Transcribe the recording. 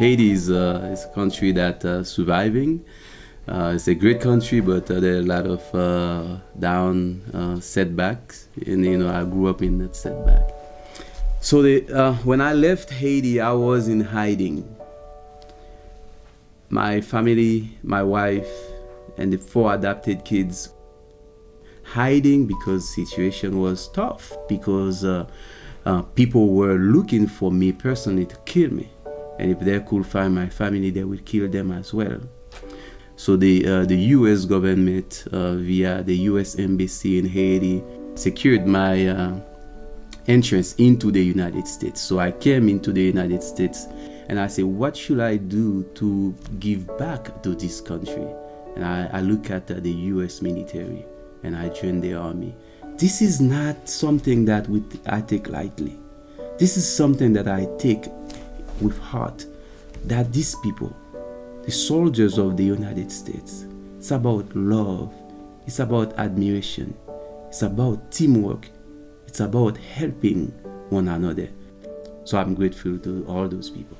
Haiti is, uh, is a country that uh, surviving. Uh, it's a great country, but there are a lot of down setbacks, and you know I grew up in that setback. So the, when I left Haiti, I was in hiding. My family, my wife, and the four adopted kids hiding because situation was tough because uh, uh, people were looking for me personally to kill me and if they could find my family they would kill them as well so the uh, the US government uh, via the US embassy in Haiti secured my uh, entrance into the United States so I came into the United States and I said what should I do to give back to this country and I, I look at the US military and I joined the army. This is not something that we, I take lightly. This is something that I take with heart. That these people, the soldiers of the United States, it's about love, it's about admiration, it's about teamwork, it's about helping one another. So I'm grateful to all those people.